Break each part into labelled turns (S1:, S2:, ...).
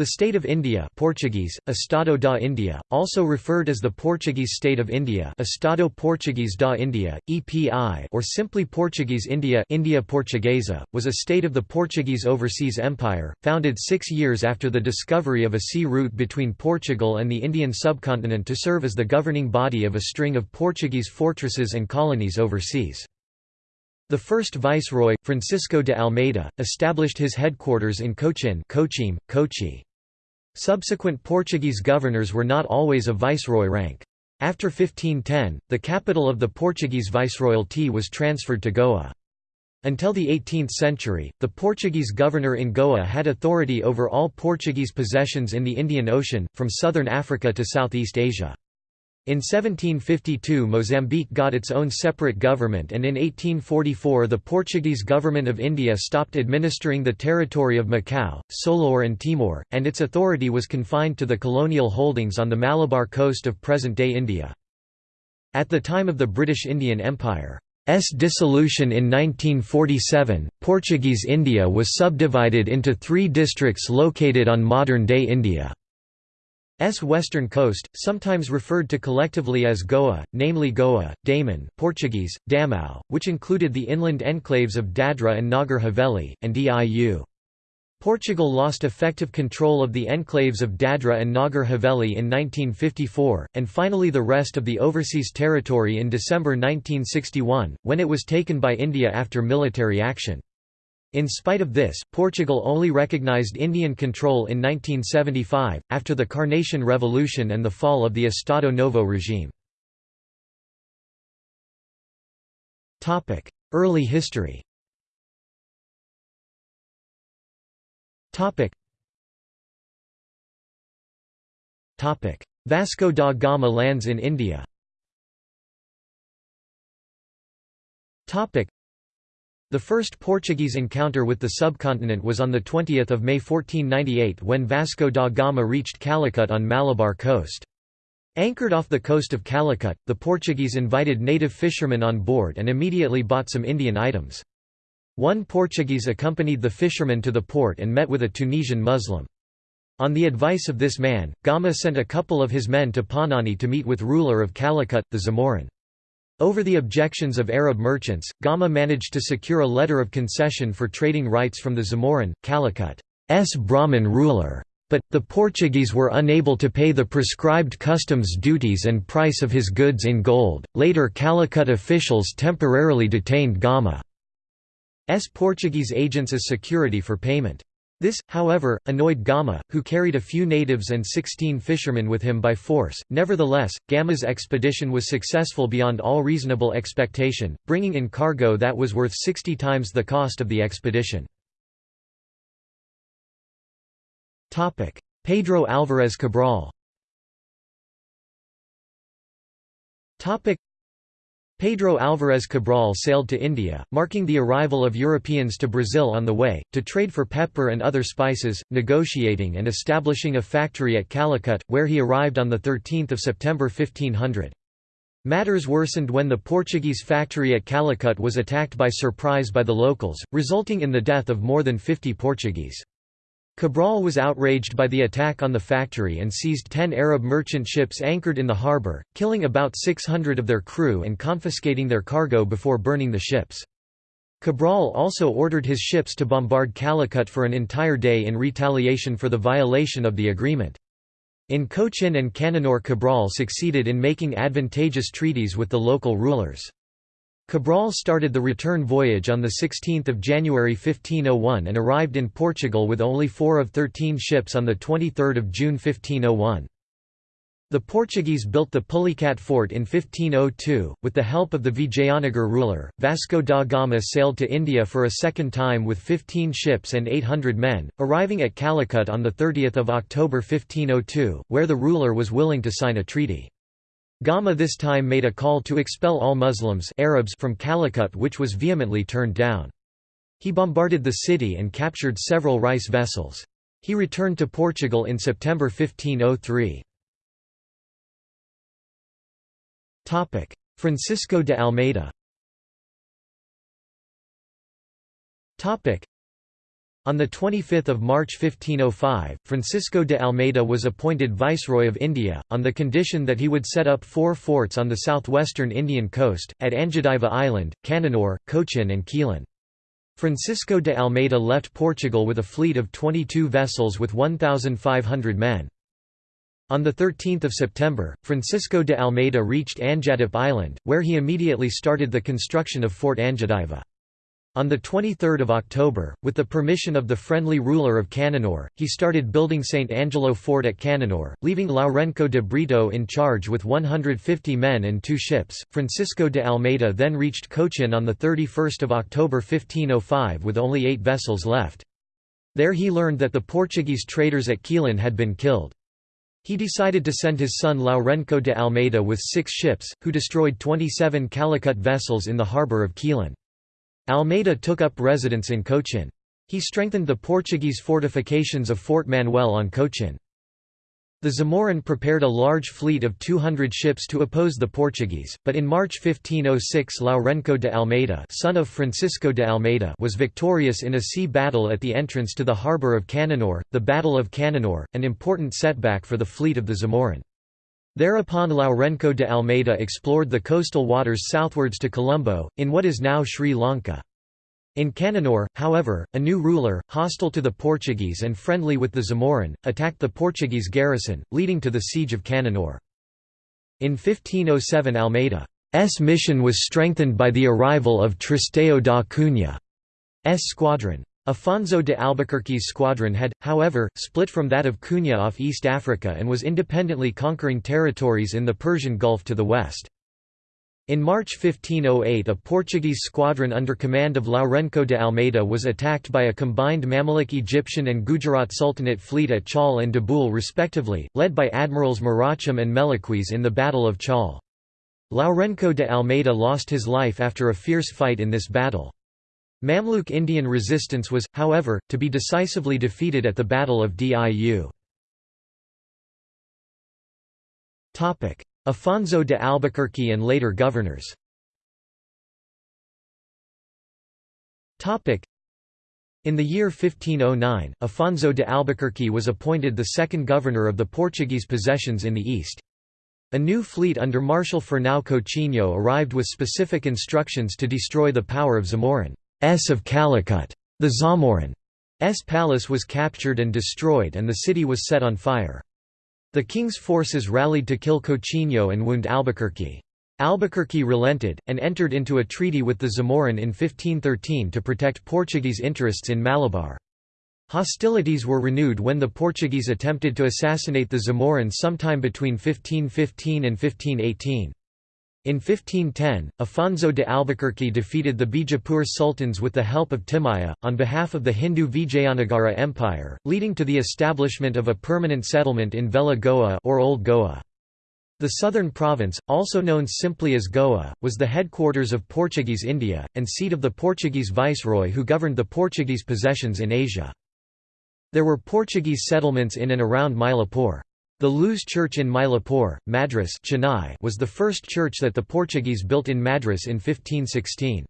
S1: The State of India Portuguese, Estado da India, also referred as the Portuguese State of India Estado Português da India, EPI or simply Portuguese India India Portuguesa, was a state of the Portuguese Overseas Empire, founded six years after the discovery of a sea route between Portugal and the Indian subcontinent to serve as the governing body of a string of Portuguese fortresses and colonies overseas. The first viceroy, Francisco de Almeida, established his headquarters in Cochin Cochin, Kochi. Subsequent Portuguese governors were not always of viceroy rank. After 1510, the capital of the Portuguese viceroyalty was transferred to Goa. Until the 18th century, the Portuguese governor in Goa had authority over all Portuguese possessions in the Indian Ocean, from southern Africa to Southeast Asia. In 1752 Mozambique got its own separate government and in 1844 the Portuguese government of India stopped administering the territory of Macau, Solor and Timor, and its authority was confined to the colonial holdings on the Malabar coast of present-day India. At the time of the British Indian Empire's dissolution in 1947, Portuguese India was subdivided into three districts located on modern-day India. S western coast, sometimes referred to collectively as Goa, namely Goa, Daman Portuguese, Damão, which included the inland enclaves of Dadra and Nagar Haveli, and Diu. Portugal lost effective control of the enclaves of Dadra and Nagar Haveli in 1954, and finally the rest of the overseas territory in December 1961, when it was taken by India after military action. In spite of this, Portugal only recognized Indian control in 1975, after the Carnation Revolution and the fall of the Estado Novo regime. Early history Vasco da Gama lands in India the first Portuguese encounter with the subcontinent was on 20 May 1498 when Vasco da Gama reached Calicut on Malabar coast. Anchored off the coast of Calicut, the Portuguese invited native fishermen on board and immediately bought some Indian items. One Portuguese accompanied the fishermen to the port and met with a Tunisian Muslim. On the advice of this man, Gama sent a couple of his men to Panani to meet with ruler of Calicut, the Zamorin. Over the objections of Arab merchants, Gama managed to secure a letter of concession for trading rights from the Zamorin, Calicut,'s Brahmin ruler. But, the Portuguese were unable to pay the prescribed customs duties and price of his goods in gold. Later Calicut officials temporarily detained Gama's Portuguese agents as security for payment. This, however, annoyed Gama, who carried a few natives and sixteen fishermen with him by force. Nevertheless, Gama's expedition was successful beyond all reasonable expectation, bringing in cargo that was worth 60 times the cost of the expedition. Pedro Álvares Cabral Pedro Álvares Cabral sailed to India, marking the arrival of Europeans to Brazil on the way, to trade for pepper and other spices, negotiating and establishing a factory at Calicut, where he arrived on 13 September 1500. Matters worsened when the Portuguese factory at Calicut was attacked by surprise by the locals, resulting in the death of more than 50 Portuguese. Cabral was outraged by the attack on the factory and seized ten Arab merchant ships anchored in the harbour, killing about 600 of their crew and confiscating their cargo before burning the ships. Cabral also ordered his ships to bombard Calicut for an entire day in retaliation for the violation of the agreement. In Cochin and Cananore Cabral succeeded in making advantageous treaties with the local rulers. Cabral started the return voyage on 16 January 1501 and arrived in Portugal with only four of thirteen ships on 23 June 1501. The Portuguese built the Pulicat fort in 1502. With the help of the Vijayanagar ruler, Vasco da Gama sailed to India for a second time with 15 ships and 800 men, arriving at Calicut on 30 October 1502, where the ruler was willing to sign a treaty. Gama this time made a call to expel all Muslims Arabs from Calicut which was vehemently turned down. He bombarded the city and captured several rice vessels. He returned to Portugal in September 1503. Francisco de Almeida On 25 March 1505, Francisco de Almeida was appointed Viceroy of India, on the condition that he would set up four forts on the southwestern Indian coast, at Angediva Island, Cananore, Cochin and Quilon. Francisco de Almeida left Portugal with a fleet of 22 vessels with 1,500 men. On 13 September, Francisco de Almeida reached Anjadip Island, where he immediately started the construction of Fort Angediva. On 23 October, with the permission of the friendly ruler of Cananore, he started building St. Angelo Fort at Cananore, leaving Lourenco de Brito in charge with 150 men and two ships. Francisco de Almeida then reached Cochin on 31 October 1505 with only eight vessels left. There he learned that the Portuguese traders at Quilon had been killed. He decided to send his son Lourenco de Almeida with six ships, who destroyed 27 Calicut vessels in the harbour of Quilon. Almeida took up residence in Cochin. He strengthened the Portuguese fortifications of Fort Manuel on Cochin. The Zamorin prepared a large fleet of 200 ships to oppose the Portuguese, but in March 1506 Lourenco de Almeida, son of Francisco de Almeida was victorious in a sea battle at the entrance to the harbour of Cananore, the Battle of Cananore, an important setback for the fleet of the Zamorin. Thereupon Lourenco de Almeida explored the coastal waters southwards to Colombo, in what is now Sri Lanka. In Cananore, however, a new ruler, hostile to the Portuguese and friendly with the Zamorin, attacked the Portuguese garrison, leading to the siege of Cananore. In 1507 Almeida's mission was strengthened by the arrival of Tristão da Cunha's squadron. Afonso de Albuquerque's squadron had, however, split from that of Cunha off East Africa and was independently conquering territories in the Persian Gulf to the west. In March 1508 a Portuguese squadron under command of Lourenco de Almeida was attacked by a combined Mamluk Egyptian and Gujarat Sultanate fleet at Chaul and Dabul respectively, led by admirals Maracham and Meliqueaz in the Battle of Chaul. Lourenco de Almeida lost his life after a fierce fight in this battle. Mamluk Indian resistance was, however, to be decisively defeated at the Battle of Diu. Afonso de Albuquerque and later governors in the year 1509, Afonso de Albuquerque was appointed the second governor of the Portuguese possessions in the east. A new fleet under Marshal Fernão Coutinho arrived with specific instructions to destroy the power of Zamorin's of Calicut. The Zamorin's palace was captured and destroyed and the city was set on fire. The king's forces rallied to kill Coutinho and wound Albuquerque. Albuquerque relented, and entered into a treaty with the Zamorin in 1513 to protect Portuguese interests in Malabar. Hostilities were renewed when the Portuguese attempted to assassinate the Zamorin sometime between 1515 and 1518. In 1510, Afonso de Albuquerque defeated the Bijapur sultans with the help of Timaya, on behalf of the Hindu Vijayanagara Empire, leading to the establishment of a permanent settlement in Velha Goa or Old Goa. The southern province, also known simply as Goa, was the headquarters of Portuguese India, and seat of the Portuguese viceroy who governed the Portuguese possessions in Asia. There were Portuguese settlements in and around Mylapore. The Luz Church in Mylapore, Madras Chennai was the first church that the Portuguese built in Madras in 1516.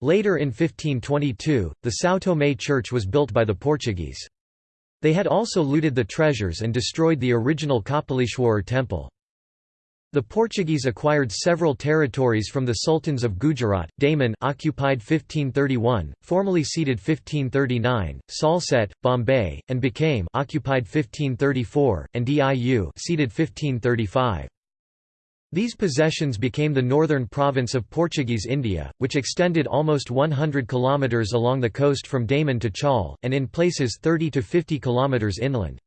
S1: Later in 1522, the São Tomé church was built by the Portuguese. They had also looted the treasures and destroyed the original Kapalishwarar temple. The Portuguese acquired several territories from the sultans of Gujarat, Daman occupied 1531, formally ceded 1539, Salsette, Bombay, and became occupied 1534, and Diu ceded 1535. These possessions became the northern province of Portuguese India, which extended almost 100 kilometres along the coast from Daman to Chaul, and in places 30 to 50 kilometres inland.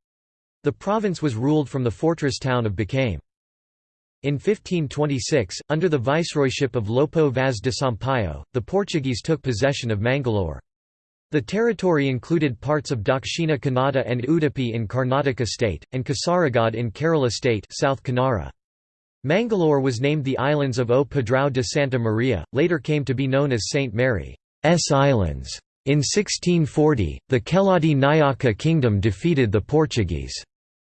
S1: The province was ruled from the fortress town of Baçaim. In 1526, under the viceroyship of Lopo Vaz de Sampaio, the Portuguese took possession of Mangalore. The territory included parts of Dakshina Kannada and Udupi in Karnataka state, and Kasaragod in Kerala state South Kanara. Mangalore was named the Islands of O Padrao de Santa Maria, later came to be known as St. Mary's Islands. In 1640, the Keladi Nayaka kingdom defeated the Portuguese.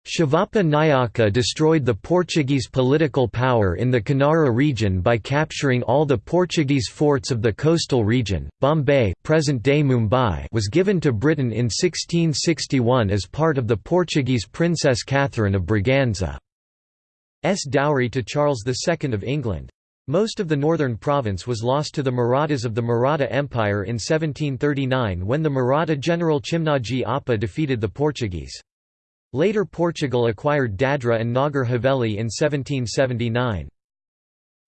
S1: Shivappa Nayaka destroyed the Portuguese political power in the Kanara region by capturing all the Portuguese forts of the coastal region. Bombay, present-day Mumbai, was given to Britain in 1661 as part of the Portuguese Princess Catherine of Braganza's dowry to Charles II of England. Most of the northern province was lost to the Marathas of the Maratha Empire in 1739 when the Maratha general Chimnajee Appa defeated the Portuguese. Later Portugal acquired Dadra and Nagar Haveli in 1779.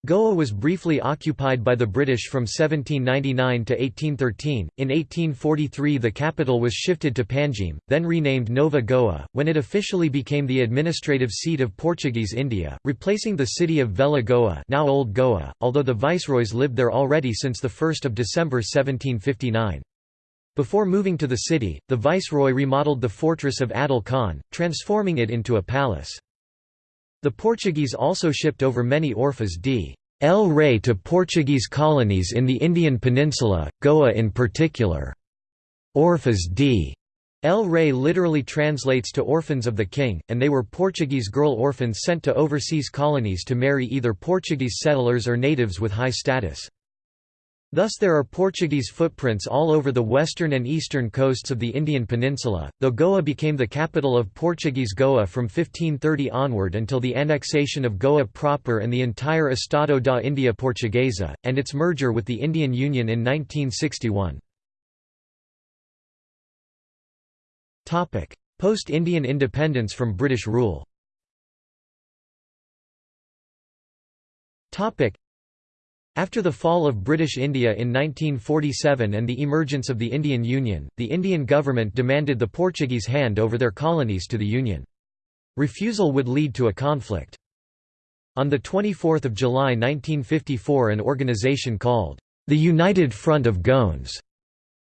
S1: Goa was briefly occupied by the British from 1799 to 1813. In 1843, the capital was shifted to Panjim, then renamed Nova Goa, when it officially became the administrative seat of Portuguese India, replacing the city of Velha Goa, now Old Goa, although the viceroys lived there already since 1 December 1759. Before moving to the city, the viceroy remodeled the fortress of Adil Khan, transforming it into a palace. The Portuguese also shipped over many orfas d. El Rey to Portuguese colonies in the Indian peninsula, Goa in particular. Orfas d. El Rey literally translates to orphans of the king, and they were Portuguese girl orphans sent to overseas colonies to marry either Portuguese settlers or natives with high status. Thus there are Portuguese footprints all over the western and eastern coasts of the Indian peninsula, though Goa became the capital of Portuguese Goa from 1530 onward until the annexation of Goa proper and the entire Estado da India Portuguesa, and its merger with the Indian Union in 1961. Post-Indian independence from British rule after the fall of British India in 1947 and the emergence of the Indian Union, the Indian government demanded the Portuguese hand over their colonies to the Union. Refusal would lead to a conflict. On 24 July 1954 an organisation called, the United Front of Goans,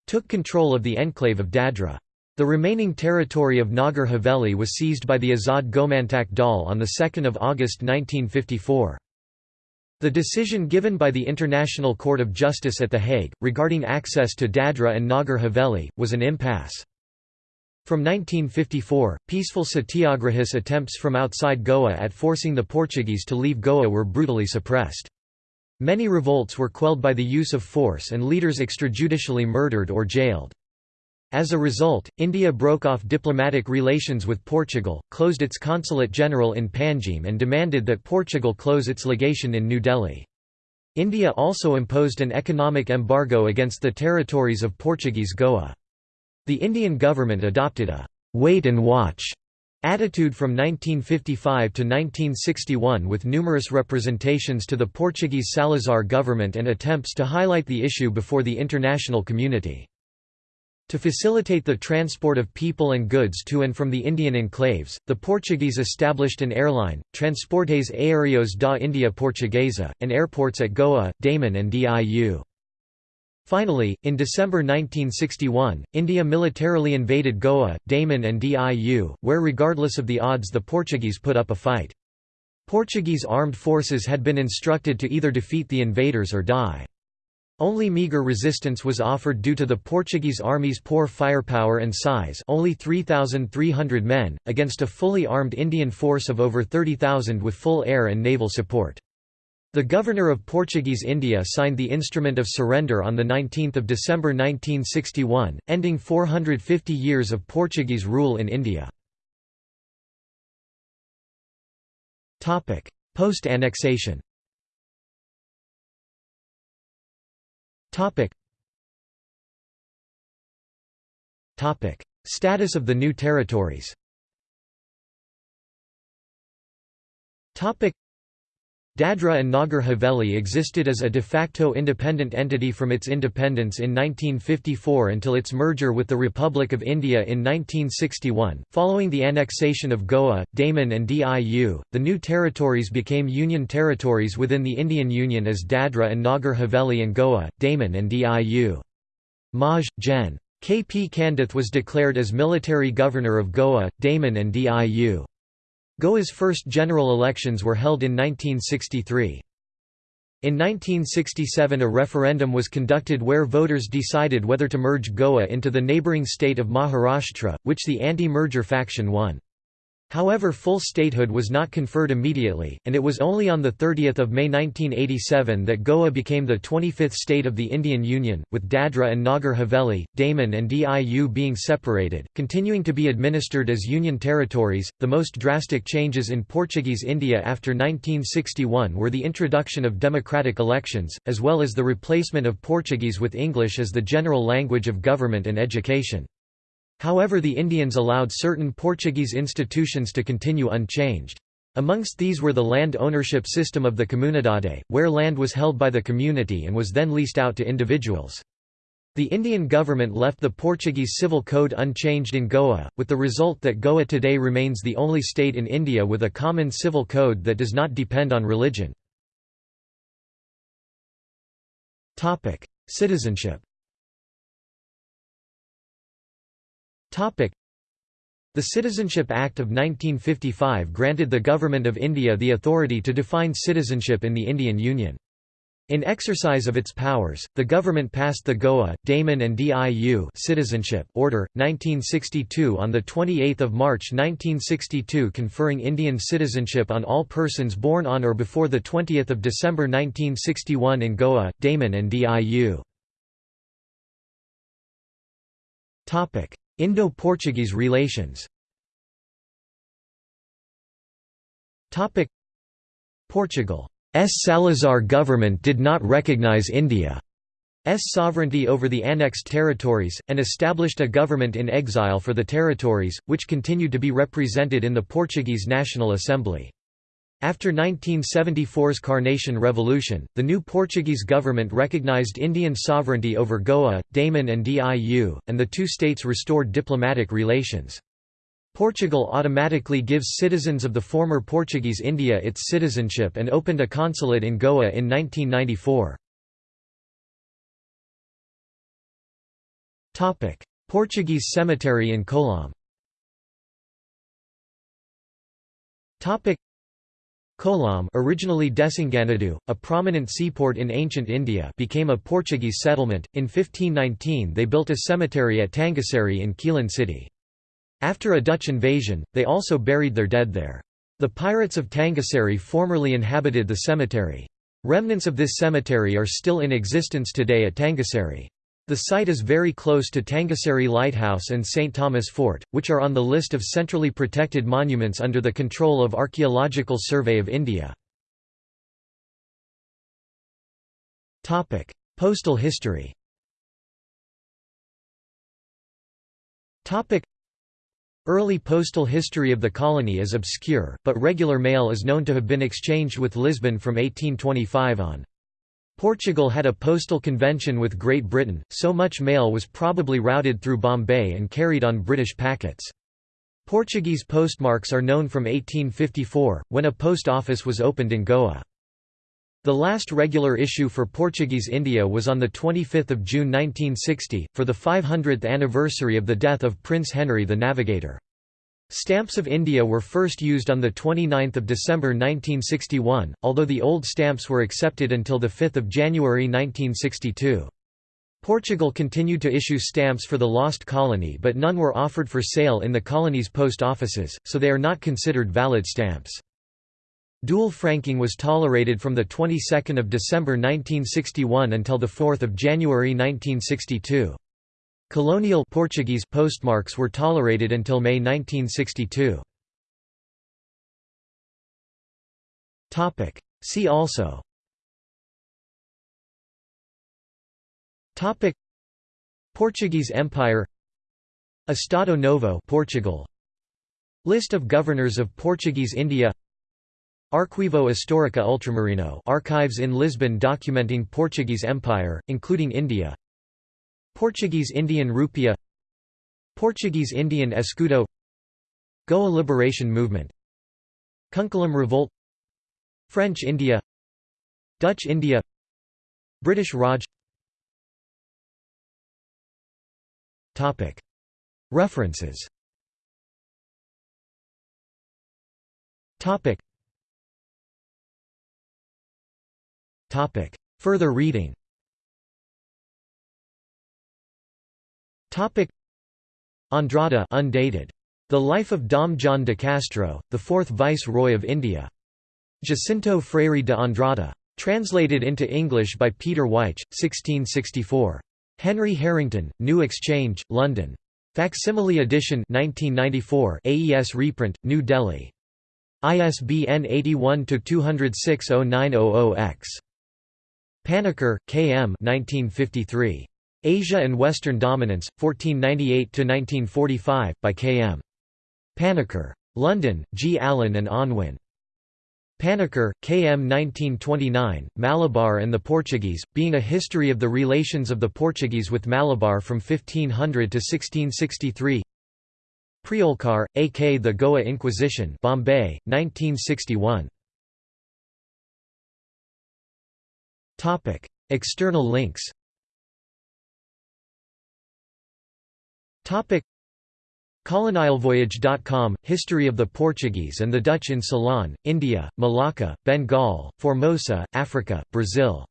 S1: took control of the enclave of Dadra. The remaining territory of Nagar Haveli was seized by the Azad Gomantak Dal on 2 August 1954. The decision given by the International Court of Justice at The Hague, regarding access to Dadra and Nagar Haveli, was an impasse. From 1954, peaceful satyagrahis attempts from outside Goa at forcing the Portuguese to leave Goa were brutally suppressed. Many revolts were quelled by the use of force and leaders extrajudicially murdered or jailed. As a result, India broke off diplomatic relations with Portugal, closed its consulate general in Panjim and demanded that Portugal close its legation in New Delhi. India also imposed an economic embargo against the territories of Portuguese Goa. The Indian government adopted a «wait and watch» attitude from 1955 to 1961 with numerous representations to the Portuguese Salazar government and attempts to highlight the issue before the international community. To facilitate the transport of people and goods to and from the Indian enclaves, the Portuguese established an airline, Transportes Aéreos da India Portuguesa, and airports at Goa, Daman and Diu. Finally, in December 1961, India militarily invaded Goa, Daman and Diu, where regardless of the odds the Portuguese put up a fight. Portuguese armed forces had been instructed to either defeat the invaders or die. Only meagre resistance was offered due to the Portuguese army's poor firepower and size only 3,300 men, against a fully armed Indian force of over 30,000 with full air and naval support. The governor of Portuguese India signed the Instrument of Surrender on 19 December 1961, ending 450 years of Portuguese rule in India. Post-annexation Topic. Topic. Status of the new territories Topic. Dadra and Nagar Haveli existed as a de facto independent entity from its independence in 1954 until its merger with the Republic of India in 1961. Following the annexation of Goa, Daman, and Diu, the new territories became Union territories within the Indian Union as Dadra and Nagar Haveli and Goa, Daman, and Diu. Maj. Gen. K. P. Candeth was declared as military governor of Goa, Daman, and Diu. Goa's first general elections were held in 1963. In 1967 a referendum was conducted where voters decided whether to merge Goa into the neighbouring state of Maharashtra, which the anti-merger faction won. However full statehood was not conferred immediately, and it was only on 30 May 1987 that Goa became the 25th state of the Indian Union, with Dadra and Nagar Haveli, Daman and Diu being separated, continuing to be administered as Union territories. The most drastic changes in Portuguese India after 1961 were the introduction of democratic elections, as well as the replacement of Portuguese with English as the general language of government and education. However the Indians allowed certain Portuguese institutions to continue unchanged. Amongst these were the land ownership system of the Comunidade, where land was held by the community and was then leased out to individuals. The Indian government left the Portuguese civil code unchanged in Goa, with the result that Goa today remains the only state in India with a common civil code that does not depend on religion. Citizenship The Citizenship Act of 1955 granted the Government of India the authority to define citizenship in the Indian Union. In exercise of its powers, the government passed the Goa, Daman and Diu Citizenship Order, 1962 on the 28 March 1962 conferring Indian citizenship on all persons born on or before the 20 December 1961 in Goa, Daman and Diu. Indo-Portuguese relations. Portugal's Salazar government did not recognize India's sovereignty over the annexed territories, and established a government in exile for the territories, which continued to be represented in the Portuguese National Assembly. After 1974's Carnation Revolution, the new Portuguese government recognized Indian sovereignty over Goa, Daman and Diu, and the two states restored diplomatic relations. Portugal automatically gives citizens of the former Portuguese India its citizenship and opened a consulate in Goa in 1994. Portuguese cemetery in Kollam
S2: Kollam originally Desinganadu, a prominent seaport in ancient India became a Portuguese settlement. In 1519 they built a cemetery at Tangassery in Quilon city. After a Dutch invasion, they also buried their dead there. The pirates of Tangassery formerly inhabited the cemetery. Remnants of this cemetery are still in existence today at Tangassery. The site is very close to Tangassery Lighthouse and St. Thomas Fort, which are on the list of centrally protected monuments under the control of Archaeological Survey of India. Postal history Early postal history of the colony is obscure, but regular mail is known to have been exchanged with Lisbon from 1825 on. Portugal had a postal convention with Great Britain, so much mail was probably routed through Bombay and carried on British packets. Portuguese postmarks are known from 1854, when a post office was opened in Goa. The last regular issue for Portuguese India was on 25 June 1960, for the 500th anniversary of the death of Prince Henry the Navigator. Stamps of India were first used on 29 December 1961, although the old stamps were accepted until 5 January 1962. Portugal continued to issue stamps for the lost colony but none were offered for sale in the colony's post offices, so they are not considered valid stamps. Dual franking was tolerated from the 22nd of December 1961 until the 4th of January 1962. Colonial Portuguese postmarks were tolerated until May 1962. Topic. See also. Topic. Portuguese Empire. Estado Novo Portugal. List of governors of Portuguese India. Arquivo Histórica Ultramarino archives in Lisbon documenting Portuguese Empire, including India Portuguese Indian Rupia Portuguese Indian Escudo Goa Liberation Movement Cuncolim Revolt French India Dutch India British Raj. References. Further reading Andrada undated
S1: The Life of Dom John de Castro, the fourth Viceroy of India. Jacinto Freire de Andrada. Translated into English by Peter Wyche, 1664. Henry Harrington, New Exchange, London. Facsimile edition 1994 AES reprint, New Delhi. ISBN 81-206-0900-X. Panikkar, K. M. 1953. Asia and Western Dominance, 1498–1945, by K. M. Panikkar. London, G. Allen and Unwin. Panikkar, K. M. 1929, Malabar and the Portuguese, being a history of the relations of the Portuguese with Malabar from 1500 to 1663 Priolkar, A. K. The Goa Inquisition Bombay, 1961 External links Colonialvoyage.com – History of the Portuguese and the Dutch in Ceylon, India, Malacca, Bengal, Formosa, Africa, Brazil